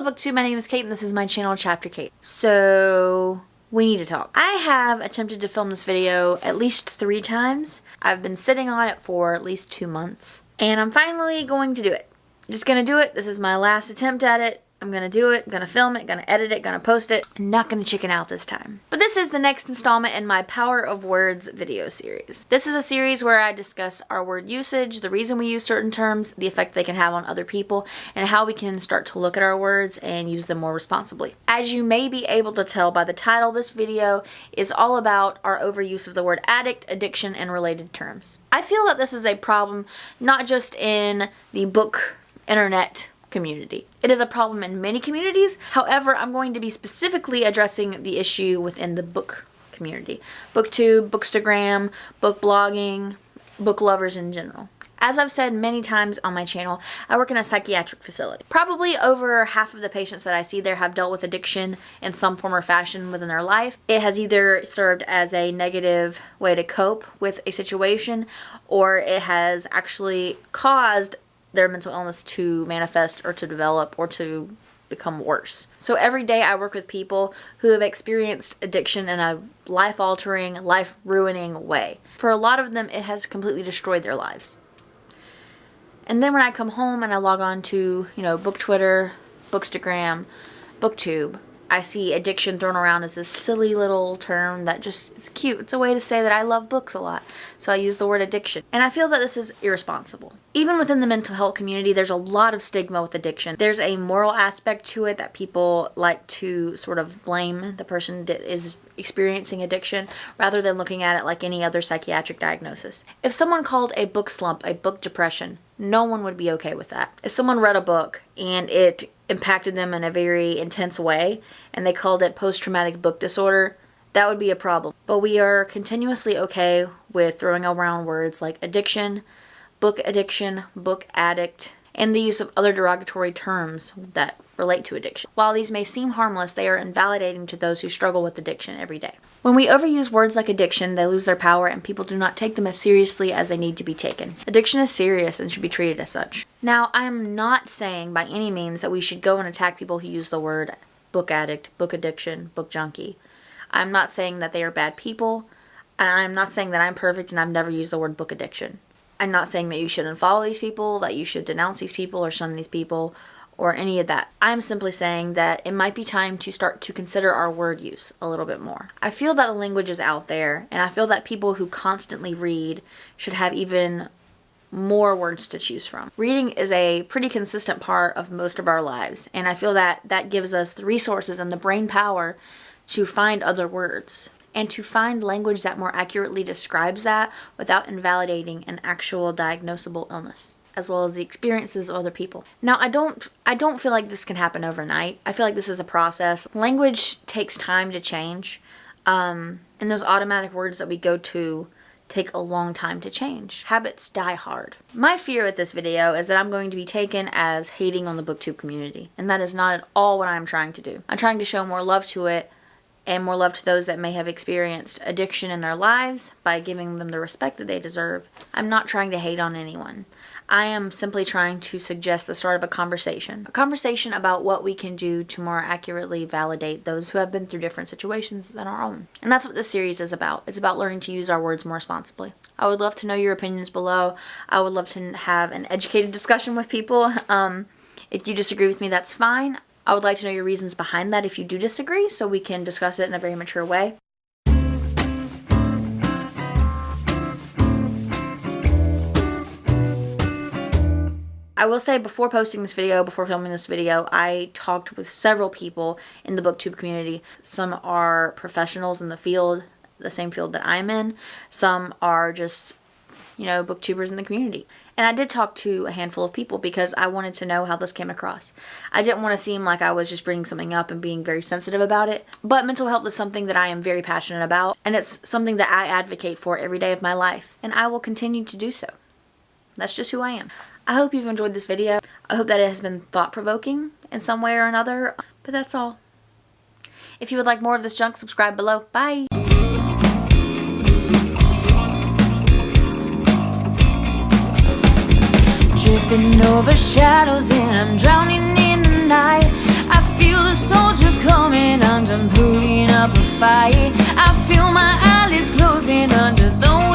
Hello booktube, my name is Kate and this is my channel Chapter Kate. So we need to talk. I have attempted to film this video at least three times. I've been sitting on it for at least two months and I'm finally going to do it. Just gonna do it. This is my last attempt at it. I'm gonna do it, I'm gonna film it, gonna edit it, gonna post it. I'm not gonna chicken out this time. But this is the next installment in my Power of Words video series. This is a series where I discuss our word usage, the reason we use certain terms, the effect they can have on other people, and how we can start to look at our words and use them more responsibly. As you may be able to tell by the title, this video is all about our overuse of the word addict, addiction, and related terms. I feel that this is a problem not just in the book internet community. It is a problem in many communities. However, I'm going to be specifically addressing the issue within the book community. Booktube, Bookstagram, book blogging, book lovers in general. As I've said many times on my channel, I work in a psychiatric facility. Probably over half of the patients that I see there have dealt with addiction in some form or fashion within their life. It has either served as a negative way to cope with a situation or it has actually caused their mental illness to manifest or to develop or to become worse. So every day I work with people who have experienced addiction in a life-altering, life-ruining way. For a lot of them, it has completely destroyed their lives. And then when I come home and I log on to, you know, Book Twitter, Bookstagram, Booktube, I see addiction thrown around as this silly little term that just is cute. It's a way to say that I love books a lot. So I use the word addiction. And I feel that this is irresponsible. Even within the mental health community, there's a lot of stigma with addiction. There's a moral aspect to it that people like to sort of blame the person that is experiencing addiction rather than looking at it like any other psychiatric diagnosis. If someone called a book slump a book depression, no one would be okay with that. If someone read a book and it impacted them in a very intense way and they called it post-traumatic book disorder, that would be a problem. But we are continuously okay with throwing around words like addiction, book addiction, book addict, and the use of other derogatory terms that relate to addiction. While these may seem harmless, they are invalidating to those who struggle with addiction every day. When we overuse words like addiction, they lose their power and people do not take them as seriously as they need to be taken. Addiction is serious and should be treated as such. Now, I am not saying by any means that we should go and attack people who use the word book addict, book addiction, book junkie. I'm not saying that they are bad people, and I'm not saying that I'm perfect and I've never used the word book addiction. I'm not saying that you shouldn't follow these people, that you should denounce these people or shun these people, or any of that. I'm simply saying that it might be time to start to consider our word use a little bit more. I feel that the language is out there and I feel that people who constantly read should have even more words to choose from. Reading is a pretty consistent part of most of our lives and I feel that that gives us the resources and the brain power to find other words and to find language that more accurately describes that without invalidating an actual diagnosable illness as well as the experiences of other people. Now, I don't I don't feel like this can happen overnight. I feel like this is a process. Language takes time to change. Um, and those automatic words that we go to take a long time to change. Habits die hard. My fear with this video is that I'm going to be taken as hating on the booktube community. And that is not at all what I'm trying to do. I'm trying to show more love to it and more love to those that may have experienced addiction in their lives by giving them the respect that they deserve. I'm not trying to hate on anyone. I am simply trying to suggest the start of a conversation. A conversation about what we can do to more accurately validate those who have been through different situations than our own. And that's what this series is about. It's about learning to use our words more responsibly. I would love to know your opinions below. I would love to have an educated discussion with people. Um, if you disagree with me, that's fine. I would like to know your reasons behind that if you do disagree so we can discuss it in a very mature way. I will say before posting this video, before filming this video, I talked with several people in the booktube community. Some are professionals in the field, the same field that I'm in. Some are just, you know, booktubers in the community. And I did talk to a handful of people because I wanted to know how this came across. I didn't want to seem like I was just bringing something up and being very sensitive about it. But mental health is something that I am very passionate about. And it's something that I advocate for every day of my life. And I will continue to do so. That's just who I am. I hope you've enjoyed this video. I hope that it has been thought-provoking in some way or another. But that's all. If you would like more of this junk, subscribe below. Bye! tripping over shadows and I'm drowning in the night. I feel the soldiers coming, I'm pulling up a fight. I feel my eyelids closing under the